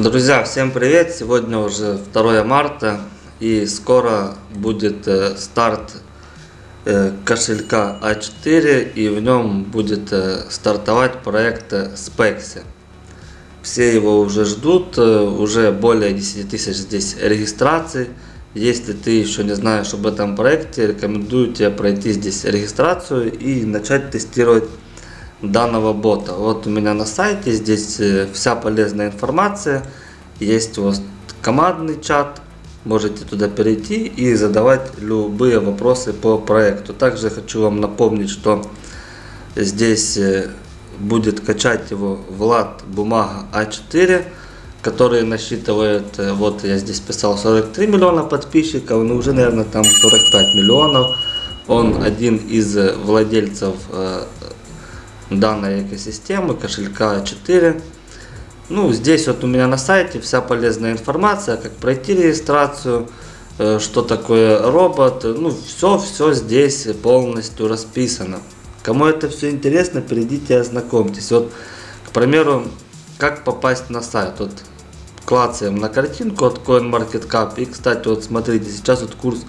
Друзья, всем привет! Сегодня уже 2 марта и скоро будет э, старт э, кошелька А4 и в нем будет э, стартовать проект Spexy. Все его уже ждут, уже более 10 тысяч здесь регистраций. Если ты еще не знаешь об этом проекте, рекомендую тебе пройти здесь регистрацию и начать тестировать данного бота. Вот у меня на сайте здесь э, вся полезная информация. Есть вас командный чат. Можете туда перейти и задавать любые вопросы по проекту. Также хочу вам напомнить, что здесь э, будет качать его Влад Бумага А4, который насчитывает, э, вот я здесь писал 43 миллиона подписчиков, но уже, наверное, там 45 миллионов. Он один из владельцев данной экосистемы, кошелька 4. Ну, здесь вот у меня на сайте вся полезная информация, как пройти регистрацию, э, что такое робот. Ну, все, все здесь полностью расписано. Кому это все интересно, перейдите и ознакомьтесь. Вот, к примеру, как попасть на сайт. Вот клацаем на картинку от CoinMarketCap. И, кстати, вот смотрите, сейчас вот курс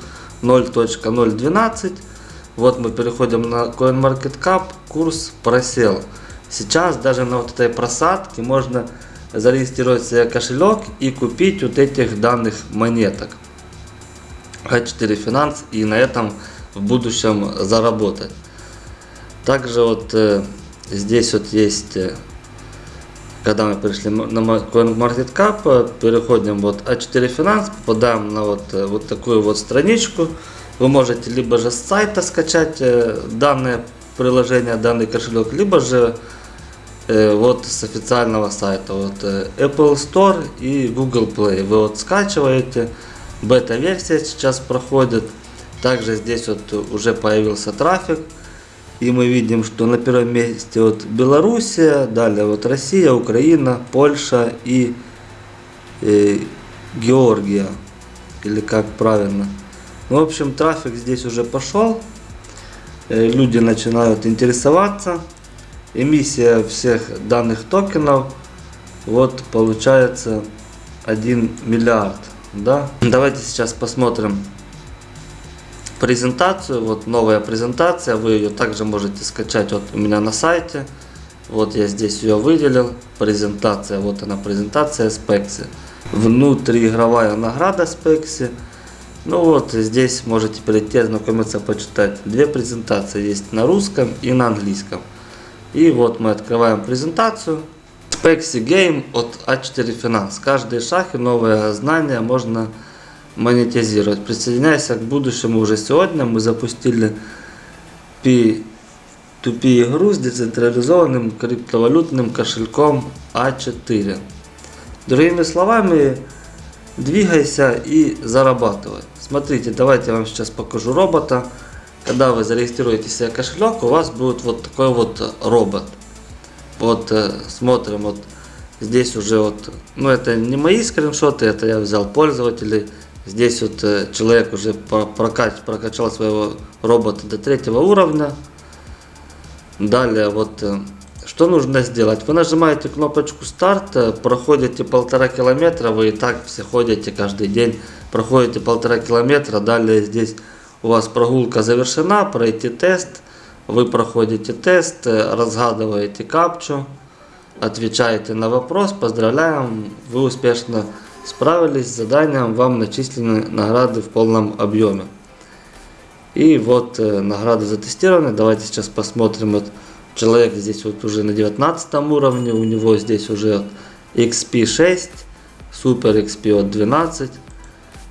0.012. Вот мы переходим на CoinMarketCap, курс просел. Сейчас даже на вот этой просадке можно зарегистрировать себе кошелек и купить вот этих данных монеток. A4 Finance и на этом в будущем заработать. Также вот э, здесь вот есть, э, когда мы пришли на CoinMarketCap, э, переходим вот A4 Finance, попадаем на вот, э, вот такую вот страничку. Вы можете либо же с сайта скачать э, данное приложение, данный кошелек, либо же э, вот с официального сайта. Вот э, Apple Store и Google Play. Вы вот скачиваете, бета-версия сейчас проходит. Также здесь вот уже появился трафик. И мы видим, что на первом месте вот Белоруссия, далее вот Россия, Украина, Польша и, и Георгия. Или как правильно. В общем, трафик здесь уже пошел. Э, люди начинают интересоваться. Эмиссия всех данных токенов. Вот получается 1 миллиард. Да? Давайте сейчас посмотрим презентацию. Вот новая презентация. Вы ее также можете скачать вот у меня на сайте. Вот я здесь ее выделил. Презентация. Вот она презентация Spexy. Внутриигровая награда Spexy. Ну вот, здесь можете перейти, ознакомиться, почитать. Две презентации есть на русском и на английском. И вот мы открываем презентацию. Spexy Game от A4 Finance. Каждый шаг и новое знание можно монетизировать. Присоединяйся к будущему уже сегодня. Мы запустили P2P игру с децентрализованным криптовалютным кошельком A4. Другими словами, двигайся и зарабатывай. Смотрите, давайте я вам сейчас покажу робота. Когда вы зарегистрируете себе кошелек, у вас будет вот такой вот робот. Вот э, смотрим, вот здесь уже вот, ну это не мои скриншоты, это я взял пользователей. Здесь вот э, человек уже прокач, прокачал своего робота до третьего уровня. Далее вот э, что нужно сделать? Вы нажимаете кнопочку старт, э, проходите полтора километра, вы и так все ходите каждый день, проходите полтора километра, далее здесь у вас прогулка завершена, пройти тест, вы проходите тест, э, разгадываете капчу, отвечаете на вопрос, поздравляем, вы успешно справились с заданием, вам начислены награды в полном объеме. И вот э, награды затестированы, давайте сейчас посмотрим вот Человек здесь вот уже на 19 уровне, у него здесь уже XP 6, Super XP от 12.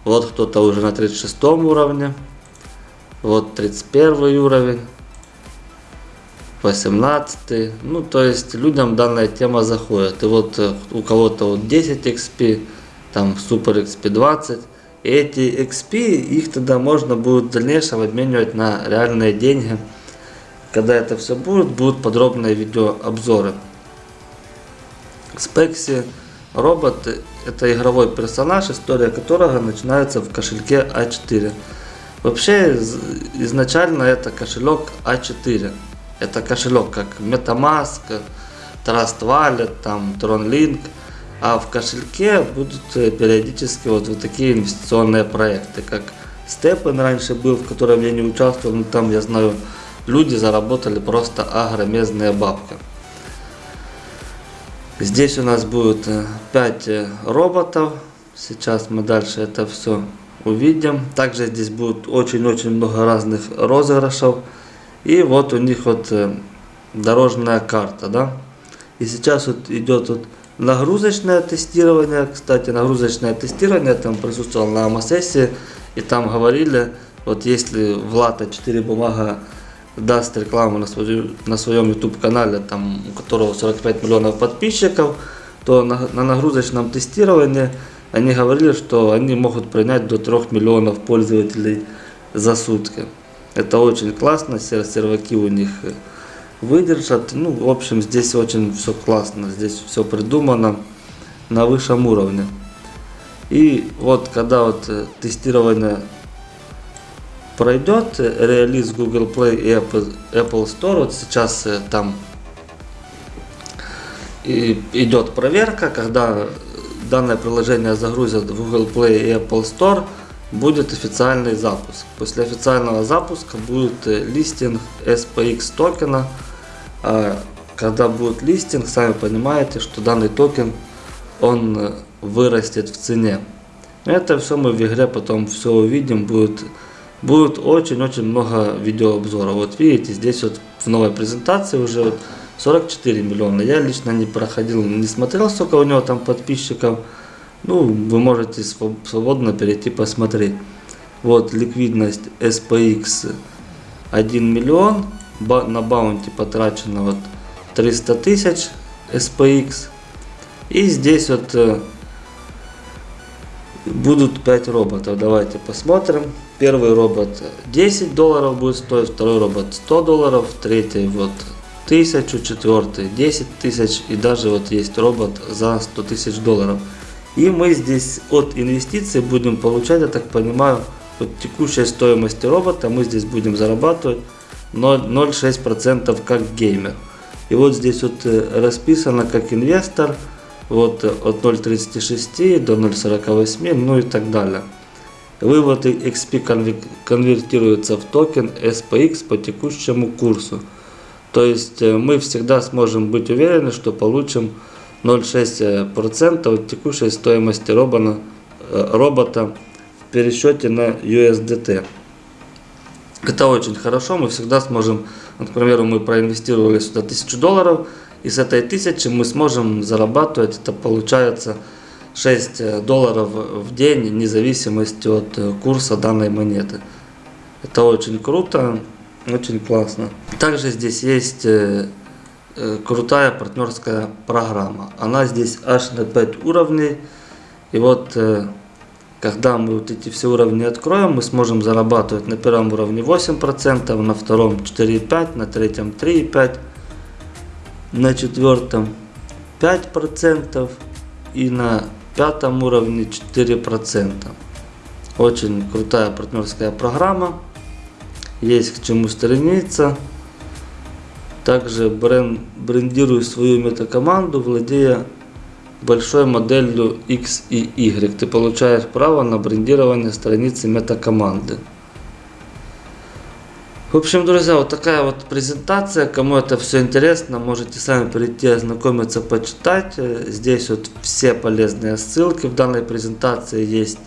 Вот кто-то уже на 36 уровне. Вот 31 уровень. 18. Ну, то есть людям данная тема заходит. И вот э, у кого-то вот 10 XP, там Super XP 20. И эти XP, их тогда можно будет в дальнейшем обменивать на реальные деньги. Когда это все будет, будут подробные видеообзоры. Спекси робот это игровой персонаж, история которого начинается в кошельке А4. Вообще изначально это кошелек А4. Это кошелек как Metamask, Trust Wallet, там TronLink. а в кошельке будут э, периодически вот, вот такие инвестиционные проекты, как Степен раньше был, в котором я не участвовал, но там, я знаю, люди заработали просто огромезные бабки. Здесь у нас будет 5 э, роботов. Сейчас мы дальше это все увидим. Также здесь будет очень-очень много разных розыгрышев. И вот у них вот э, дорожная карта, да. И сейчас вот идет вот нагрузочное тестирование. Кстати, нагрузочное тестирование там присутствовал на АМА-сессии. И там говорили, вот если Влад 4 бумага даст рекламу на, свою, на своем YouTube канале, там, у которого 45 миллионов подписчиков, то на, на нагрузочном тестировании они говорили, что они могут принять до 3 миллионов пользователей за сутки. Это очень классно, серваки у них выдержат. Ну, в общем, здесь очень все классно, здесь все придумано на высшем уровне. И вот когда вот э, тестирование пройдет релиз Google Play и Apple, Store. Вот сейчас э, там идет проверка, когда данное приложение загрузят в Google Play и Apple Store, будет официальный запуск. После официального запуска будет э, листинг SPX токена. А когда будет листинг, сами понимаете, что данный токен он э, вырастет в цене. Это все мы в игре потом все увидим, будет будет очень-очень много видеообзоров. Вот видите, здесь вот в новой презентации уже вот 44 миллиона. Я лично не проходил, не смотрел, сколько у него там подписчиков. Ну, вы можете свободно перейти посмотреть. Вот ликвидность SPX 1 миллион. На баунти потрачено вот 300 тысяч SPX. И здесь вот э, будут 5 роботов. Давайте посмотрим. Первый робот 10 долларов будет стоить, второй робот 100 долларов, третий вот 1000, четвертый 10 тысяч и даже вот есть робот за 100 тысяч долларов. И мы здесь от инвестиций будем получать, я так понимаю, от текущей стоимости робота мы здесь будем зарабатывать 0,6% как геймер. И вот здесь вот э, расписано как инвестор, вот от 0,36 до 0,48, ну и так далее. Вывод XP конвертируется в токен SPX по текущему курсу. То есть э, мы всегда сможем быть уверены, что получим 0,6% от текущей стоимости робота, э, робота в пересчете на USDT. Это очень хорошо, мы всегда сможем, к примеру, мы проинвестировали сюда 1000 долларов, и с этой 1000 мы сможем зарабатывать, это получается 6 э, долларов в день, вне зависимости от э, курса данной монеты. Это очень круто, очень классно. Также здесь есть э, крутая партнерская программа. Она здесь аж на 5 уровней. И вот когда мы вот эти все уровни откроем, мы сможем зарабатывать на первом уровне 8%, на втором 4,5%, на третьем 3,5%, на четвертом 5% и на пятом уровне 4%. Очень крутая партнерская программа. Есть к чему стремиться. Также бренд, брендирую свою метакоманду, владея большой моделью X и Y. Ты получаешь право на брендирование страницы метакоманды. В общем, друзья, вот такая вот презентация. Кому это все интересно, можете сами прийти, ознакомиться, почитать. Здесь вот все полезные ссылки в данной презентации есть.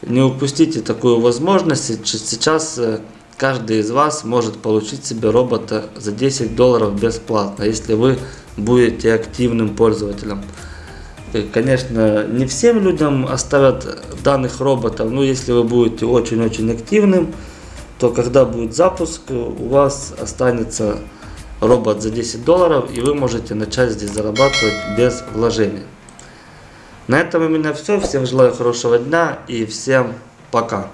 Не упустите такую возможность. Сейчас э, каждый из вас может получить себе робота за 10 долларов бесплатно, если вы будете активным пользователем. Конечно, не всем людям оставят данных роботов, но если вы будете очень-очень активным, то когда будет запуск, у вас останется робот за 10 долларов, и вы можете начать здесь зарабатывать без вложений. На этом у меня все. Всем желаю хорошего дня и всем пока.